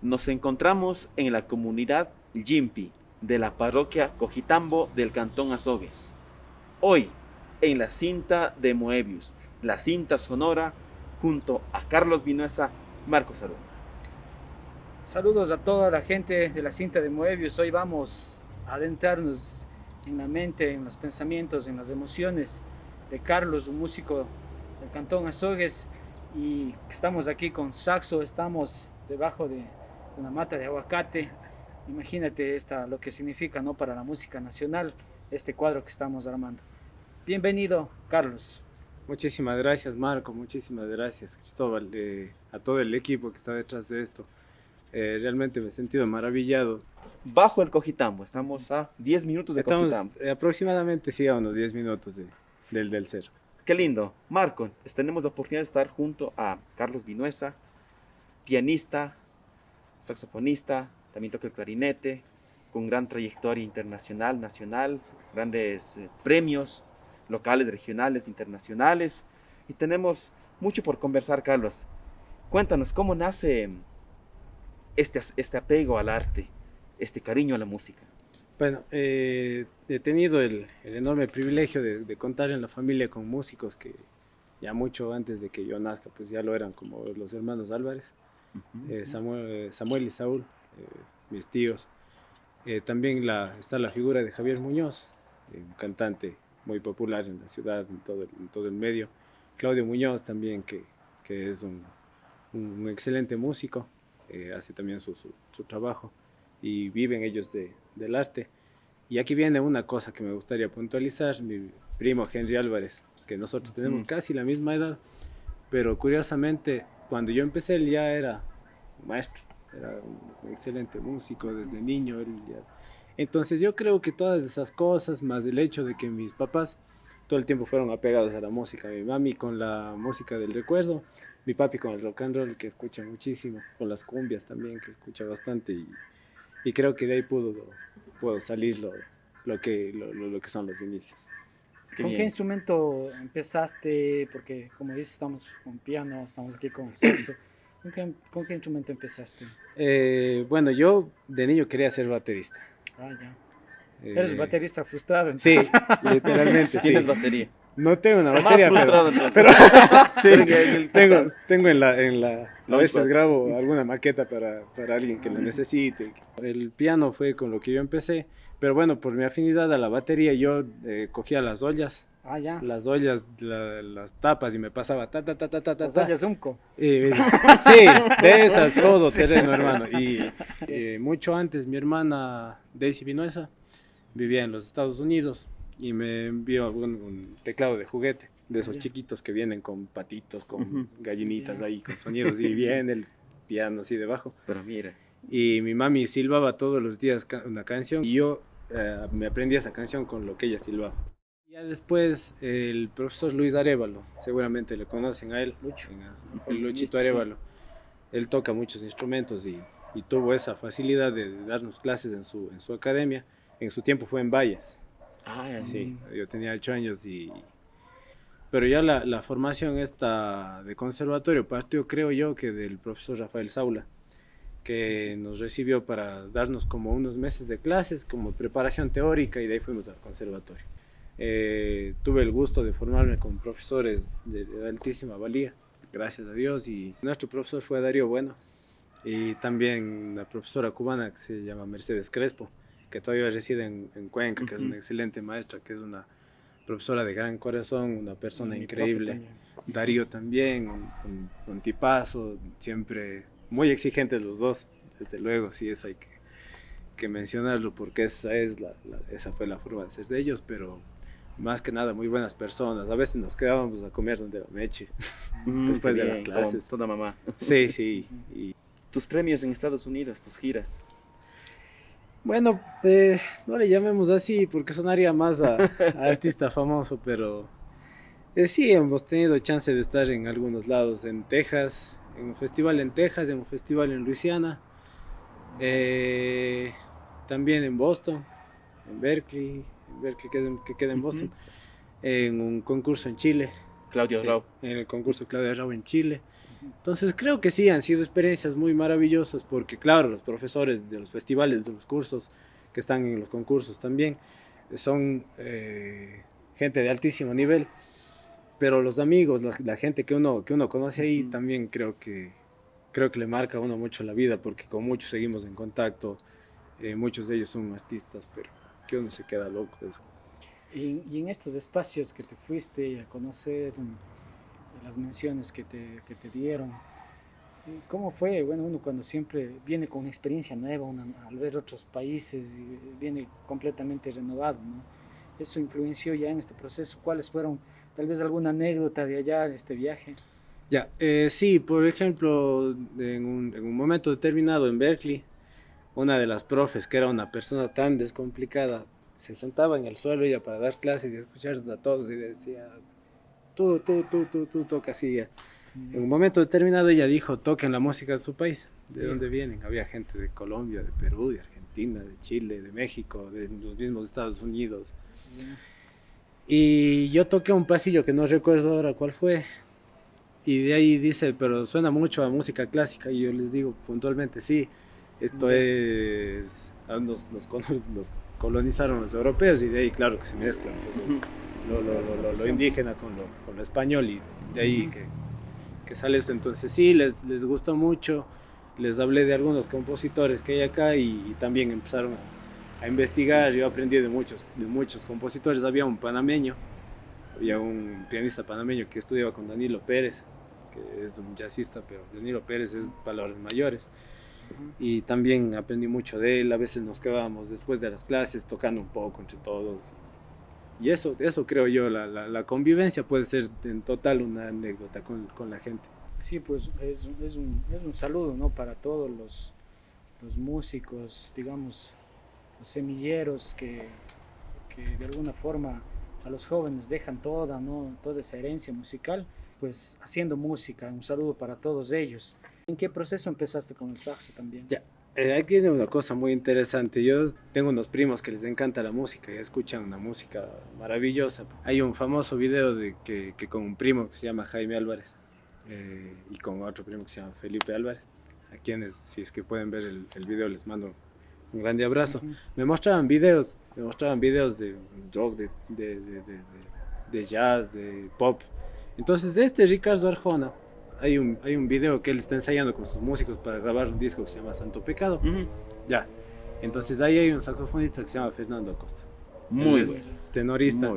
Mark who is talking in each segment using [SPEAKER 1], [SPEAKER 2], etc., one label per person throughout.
[SPEAKER 1] Nos encontramos en la comunidad Yimpi de la parroquia Cojitambo del cantón Azogues. Hoy, en la cinta de Moebius, la cinta sonora, junto a Carlos Vinuesa, Marcos Aruna.
[SPEAKER 2] Saludos a toda la gente de la cinta de Moebius. Hoy vamos a adentrarnos en la mente, en los pensamientos, en las emociones de Carlos, un músico del Cantón Azogues. Y estamos aquí con saxo, estamos debajo de una mata de aguacate. Imagínate esta, lo que significa ¿no? para la música nacional este cuadro que estamos armando. Bienvenido, Carlos.
[SPEAKER 3] Muchísimas gracias, Marco. Muchísimas gracias, Cristóbal, eh, a todo el equipo que está detrás de esto. Eh, realmente me he sentido maravillado.
[SPEAKER 1] Bajo el Cojitambo, estamos a 10 minutos de
[SPEAKER 3] Estamos
[SPEAKER 1] Cojitambo.
[SPEAKER 3] eh, aproximadamente, sí, a unos 10 minutos de, del, del cerro.
[SPEAKER 1] Qué lindo. Marco, tenemos la oportunidad de estar junto a Carlos Vinuesa, pianista, saxofonista, también toca el clarinete, con gran trayectoria internacional, nacional, grandes eh, premios locales, regionales, internacionales. Y tenemos mucho por conversar, Carlos. Cuéntanos, ¿cómo nace este, este apego al arte, este cariño a la música?
[SPEAKER 3] Bueno, eh, he tenido el, el enorme privilegio de, de, contar en la familia con músicos que ya mucho antes de que yo nazca, pues ya lo eran como los hermanos Álvarez, uh -huh. eh, Samuel, Samuel, y Saúl, eh, mis tíos. Eh, también la, está la figura de Javier Muñoz, un cantante muy popular en la ciudad, en todo el, en todo el medio. Claudio Muñoz también, que, que es un, un, excelente músico, eh, hace también su, su, su, trabajo y viven ellos de, del arte. Y aquí viene una cosa que me gustaría puntualizar, mi primo Henry Álvarez, que nosotros tenemos mm. casi la misma edad, pero curiosamente cuando yo empecé él ya era maestro, era un excelente músico desde niño. Él ya... Entonces yo creo que todas esas cosas, más el hecho de que mis papás todo el tiempo fueron apegados a la música, mi mami con la música del recuerdo, mi papi con el rock and roll que escucha muchísimo, con las cumbias también que escucha bastante y, y creo que de ahí pudo, pudo salir lo, lo, que, lo, lo que son los inicios.
[SPEAKER 2] Qué ¿Con bien. qué instrumento empezaste? Porque como dices, estamos con piano, estamos aquí con saxo. ¿Con qué, ¿Con qué, instrumento empezaste?
[SPEAKER 3] Eh, bueno, yo de niño quería ser baterista.
[SPEAKER 2] Ah, ya. Eh, Eres baterista frustrado. Entonces.
[SPEAKER 3] Sí, literalmente.
[SPEAKER 1] ¿Tienes
[SPEAKER 3] sí.
[SPEAKER 1] batería?
[SPEAKER 3] No tengo una
[SPEAKER 1] frustrado,
[SPEAKER 3] pero, pero sí, tengo, tengo en la, en la, a
[SPEAKER 1] No,
[SPEAKER 3] veces
[SPEAKER 1] pues.
[SPEAKER 3] grabo alguna maqueta para, para alguien que lo necesite. El piano fue con lo que yo empecé, pero bueno, por mi afinidad a la batería yo eh, cogía las ollas,
[SPEAKER 2] Ah, ya.
[SPEAKER 3] las ollas, la- las tapas y me pasaba ta ta ta ta ta ta.
[SPEAKER 2] Las
[SPEAKER 3] ta.
[SPEAKER 2] ollas Unco.
[SPEAKER 3] Eh, sí, de esas, todo terreno, hermano. Y eh, mucho antes mi hermana Daisy Vinuesa vivía en los Estados Unidos y me envió un, un teclado de juguete, de esos chiquitos que vienen con patitos, con gallinitas ahí, con sonidos, y viene el piano así debajo.
[SPEAKER 1] Pero mira,
[SPEAKER 3] Y mi mami silbaba todos los días una canción y yo eh, me aprendí esa canción con lo que ella silbaba. Ya después el profesor Luis Arevalo, seguramente le conocen a él,
[SPEAKER 2] Lucho.
[SPEAKER 1] Ujú,
[SPEAKER 3] el Luchito. Arevalo. Él toca muchos instrumentos y, y tuvo esa facilidad de darnos clases en su, en su academia. En su tiempo fue en Valles.
[SPEAKER 1] Ah,
[SPEAKER 3] Sí,
[SPEAKER 1] sí.
[SPEAKER 3] yo tenía ocho años y... Pero ya la, la formación esta de conservatorio partió, creo yo, que del profesor Rafael Saula, que nos recibió para darnos como unos meses de clases, como preparación teórica, y de ahí fuimos al conservatorio. Eh, tuve el gusto de formarme con profesores de, de altísima valía, gracias a Dios, y nuestro profesor fue Darío Bueno, y también la profesora cubana que se llama Mercedes Crespo, que todavía reside en, en Cuenca, que es una excelente maestra, que es una profesora de gran corazón, una persona
[SPEAKER 2] Mi
[SPEAKER 3] increíble.
[SPEAKER 2] también.
[SPEAKER 3] Darío también, un, un- un tipazo, siempre muy exigentes los dos, desde luego, sí, eso hay que, que mencionarlo porque esa, es la, la- esa fue la forma de ser de ellos, pero más que nada muy buenas personas. A veces nos quedábamos a comer donde la meche.
[SPEAKER 1] Mm,
[SPEAKER 3] Después
[SPEAKER 1] qué
[SPEAKER 3] de las
[SPEAKER 1] bien,
[SPEAKER 3] clases.
[SPEAKER 1] con Toda mamá.
[SPEAKER 3] Sí, sí. Y,
[SPEAKER 1] Tus premios en Estados Unidos, tus giras.
[SPEAKER 3] Bueno, eh, no le llamemos así porque sonaría más a, a artista famoso, pero eh, sí hemos tenido chance de estar en algunos lados, en Texas, en un festival en Texas, en un festival en Luisiana, eh, también en Boston, en Berkeley, en Berkeley que, queda en. Boston, en un concurso en Chile,
[SPEAKER 1] Claudio Rau.
[SPEAKER 3] En el concurso Claudio Rau en Chile. Entonces creo que sí, han sido experiencias muy maravillosas porque claro, los profesores de los festivales, de los cursos que están en los concursos también, son eh, gente de altísimo nivel, pero los amigos, la, gente que uno, que uno conoce ahí también creo que, creo que le marca a uno mucho la vida porque con muchos seguimos en contacto, eh, muchos de ellos son artistas, pero que uno se queda loco.
[SPEAKER 2] Y, y, en estos espacios que te fuiste a conocer, las menciones que te, que te dieron, ¿Cómo fue? Bueno, uno cuando siempre viene con una experiencia nueva, al ver otros países, viene completamente renovado, ¿no? Eso influenció ya en este proceso. ¿Cuáles fueron, tal vez, alguna anécdota de allá, de este viaje?
[SPEAKER 3] Ya, eh, sí, por ejemplo, en un, en un, momento determinado en Berkeley, una de las profes, que era una persona tan descomplicada, se sentaba en el suelo ella para dar clases y escucharnos a todos y decía, tú, tú, tú, tú, tú, toca así. En un momento determinado ella dijo, toquen la música de su país, de dónde vienen. Había gente de Colombia, de Perú, de Argentina, de Chile, de México, de los mismos Estados Unidos. Y yo toqué un pasillo que no recuerdo ahora cuál fue. Y de ahí dice, pero suena mucho a música clásica. Y yo les digo puntualmente, sí, esto es... Ah, nos, nos, colonizaron los europeos y de ahí, claro, que se mezclan pues, lo, lo, indígena con lo, con lo español y de ahí que que sale esto. Entonces sí, les, les gustó mucho. Les hablé de algunos compositores que hay acá y, también empezaron a, investigar. Yo aprendí de muchos, de muchos compositores. Había un panameño, había un pianista panameño que estudiaba con Danilo Pérez, que es un jazzista, pero Danilo Pérez es palabras mayores. Y también aprendí mucho de él. A veces nos quedábamos después de las clases tocando un poco entre todos. Y eso, eso creo yo, la, la, convivencia puede ser en total una anécdota con, con la gente.
[SPEAKER 2] Sí, pues es, es, un, es, un, saludo ¿no? para todos los, los músicos, digamos, los semilleros que, que, de alguna forma a los jóvenes dejan toda, ¿no? toda esa herencia musical, pues haciendo música. Un saludo para todos ellos. ¿En qué proceso empezaste con el saxo también?
[SPEAKER 3] Ya, eh, aquí hay una cosa muy interesante. Yo tengo unos primos que les encanta la música y escuchan una música maravillosa. Hay un famoso video de que, que con un primo que se llama Jaime Álvarez eh, y con otro primo que se llama Felipe Álvarez, a quienes, si es que pueden ver el, el video, les mando un grande abrazo. Me mostraban videos, me mostraban videos de rock, de, de, de, de jazz, de pop. Entonces, este Ricardo Arjona, hay un, hay un video que él está ensayando con sus músicos para grabar un disco que se llama Santo Pecado. Ya. Entonces ahí hay un saxofonista que se llama Fernando Acosta.
[SPEAKER 1] Muy
[SPEAKER 3] Tenorista.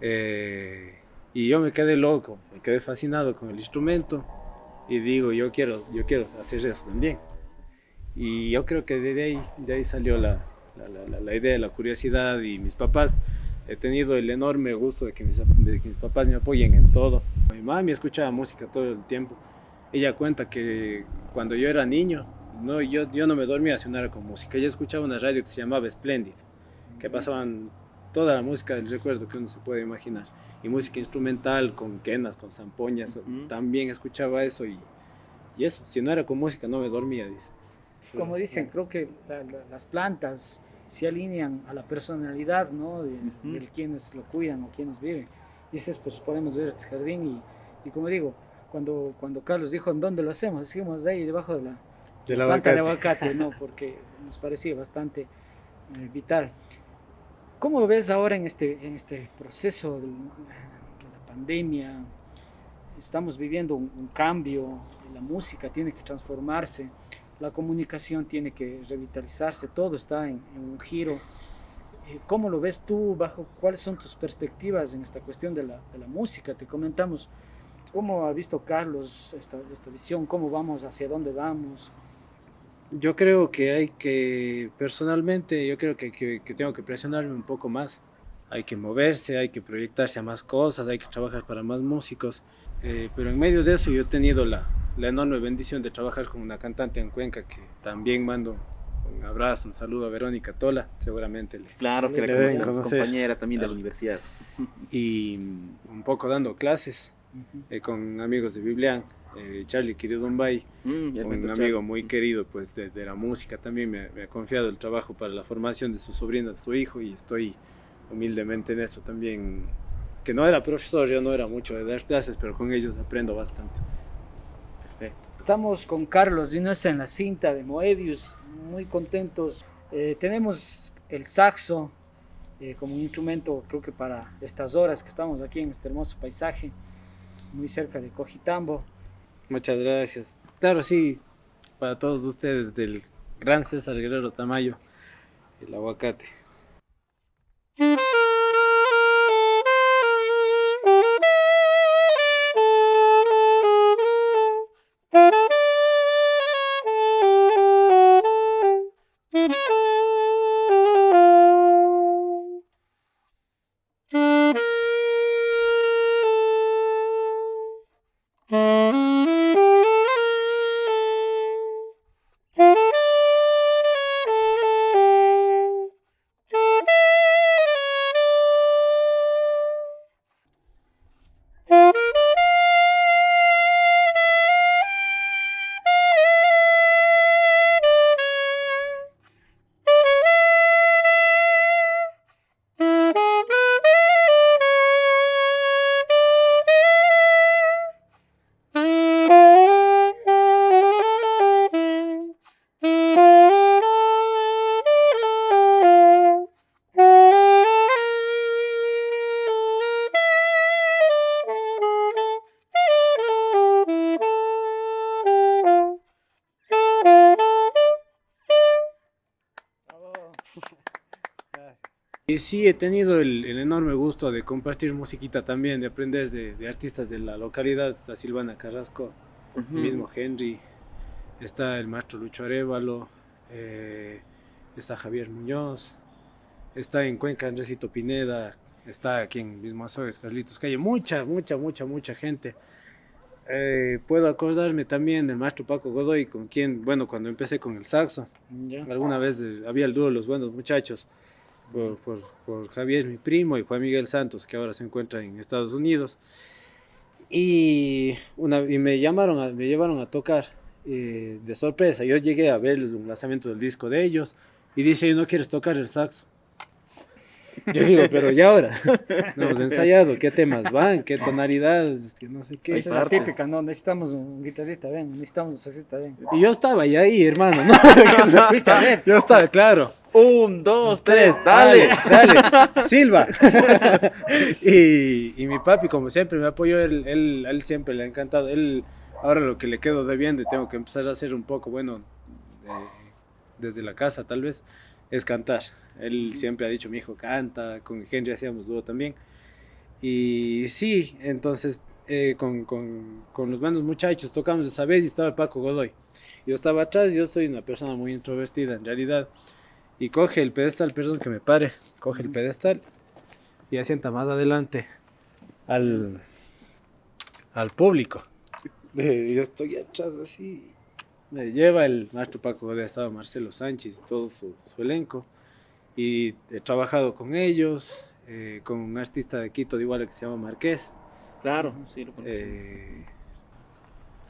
[SPEAKER 3] Eh, y yo me quedé loco, me quedé fascinado con el instrumento y digo, yo quiero, yo quiero hacer eso también. Y yo creo que de ahí, de ahí salió la, la, la, la idea, la curiosidad y mis papás he tenido el enorme gusto de que, mis, de que mis, papás me apoyen en todo. Mi mami escuchaba música todo el tiempo. Ella cuenta que cuando yo era niño, no, yo, yo no me dormía si no era con música. Ella escuchaba una radio que se llamaba Splendid, que pasaban toda la música del recuerdo que uno se puede imaginar. Y música instrumental, con quenas, con zampoñas, uh -huh. también escuchaba eso y, y, eso. Si no era con música no me dormía, dice.
[SPEAKER 2] Como dicen, creo que la, la, las plantas se alinean a la personalidad ¿no? de, uh -huh. de, quienes lo cuidan o quienes viven. Dices, pues podemos ver este jardín y, y, como digo, cuando, cuando Carlos dijo en dónde lo hacemos, decimos ahí debajo de la,
[SPEAKER 3] de la
[SPEAKER 2] planta de aguacate, ¿no? porque nos parecía bastante eh, vital. ¿Cómo ves ahora en este, en este proceso de, de la pandemia? Estamos viviendo un, un cambio, la música tiene que transformarse la comunicación tiene que revitalizarse, todo está en, en, un giro. ¿Cómo lo ves tú? Bajo ¿Cuáles son tus perspectivas en esta cuestión de la, de la música? Te comentamos cómo ha visto Carlos esta, esta visión, cómo vamos, hacia dónde vamos.
[SPEAKER 3] Yo creo que hay que, personalmente, yo creo que, que, que tengo que presionarme un poco más. Hay que moverse, hay que proyectarse a más cosas, hay que trabajar para más músicos. Eh, pero en medio de eso yo he tenido la, la enorme bendición de trabajar con una cantante en Cuenca que también mando un abrazo, un saludo a Verónica Tola, seguramente le
[SPEAKER 1] Claro que le la conocemos, compañera también claro. de la universidad.
[SPEAKER 3] Y un poco dando clases uh -huh. eh, con amigos de Biblián, eh, Charlie Kiridumbay, mm, un amigo Charlie. muy querido pues de, de la música también me, me, ha confiado el trabajo para la formación de su sobrino, de su hijo y estoy humildemente en eso también que no era profesor, yo no era mucho de dar clases, pero con ellos aprendo bastante.
[SPEAKER 2] Estamos con Carlos Vinuesa en la cinta de Moebius, muy contentos. Eh, tenemos el saxo eh, como un instrumento, creo que para estas horas que estamos aquí en este hermoso paisaje, muy cerca de Cojitambo.
[SPEAKER 3] Muchas gracias. Claro, sí, para todos ustedes del gran César Guerrero Tamayo, el aguacate. Y sí, he tenido el, enorme gusto de compartir musiquita también, de aprender de, artistas de la localidad, está Silvana Carrasco, el mismo Henry, está el maestro Lucho Arevalo, eh, está Javier Muñoz, está en Cuenca Andresito Pineda, está aquí en mismo Azogues, Carlitos Calle, mucha, mucha, mucha, mucha gente. Eh, puedo acordarme también del maestro Paco Godoy, con quien, bueno, cuando empecé con el saxo, alguna vez eh, había el dúo Los Buenos Muchachos, por, por, por, Javier, mi primo, y Juan Miguel Santos, que ahora se encuentra en Estados Unidos. Y, una, y me llamaron, me llevaron a tocar eh, de sorpresa. Yo llegué a ver el lanzamiento del disco de ellos y dice, ¿no quieres tocar el saxo? Yo digo, pero ¿y ahora? No hemos ensayado, ¿qué temas van? ¿Qué tonalidad? no sé qué.
[SPEAKER 2] Esa es la típica, no, necesitamos un guitarrista, ven, necesitamos un saxista, ven.
[SPEAKER 3] Y yo estaba ahí, ahí hermano, ¿no? yo estaba, claro.
[SPEAKER 1] Un, dos, tres, dale.
[SPEAKER 3] Dale, Silva. y, y, mi papi, como siempre, me apoyó, él, él, él siempre le ha encantado. Él, ahora lo que le quedo debiendo y tengo que empezar a hacer un poco, bueno, desde la casa tal vez, es cantar. Él siempre ha dicho, mi hijo canta, con Henry hacíamos dúo también. Y sí, entonces eh, con, con, con, los bandos muchachos tocamos esa vez y estaba Paco Godoy. Yo estaba atrás, yo soy una persona muy introvertida en realidad. Y coge el pedestal, perdón que me pare, coge el pedestal y asienta más adelante al, al público. Yo estoy atrás así. Me lleva el maestro Paco Godoy, estaba Marcelo Sánchez y todo su, su elenco y he trabajado con ellos, eh, con un artista de Quito de igual que se llama Marqués.
[SPEAKER 1] Claro, sí, lo conocemos. Eh,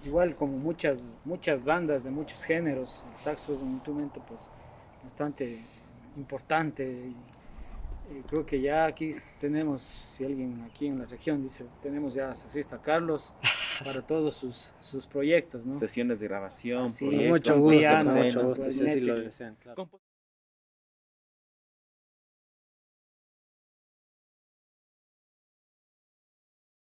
[SPEAKER 2] igual como muchas, muchas bandas de muchos géneros, el saxo es un instrumento pues bastante importante. Y, creo que ya aquí tenemos, si alguien aquí en la región dice, tenemos ya saxista Carlos para todos sus, sus proyectos, ¿no?
[SPEAKER 1] Sesiones de grabación,
[SPEAKER 3] sí, mucho gusto, mucho gusto, si así lo desean, claro.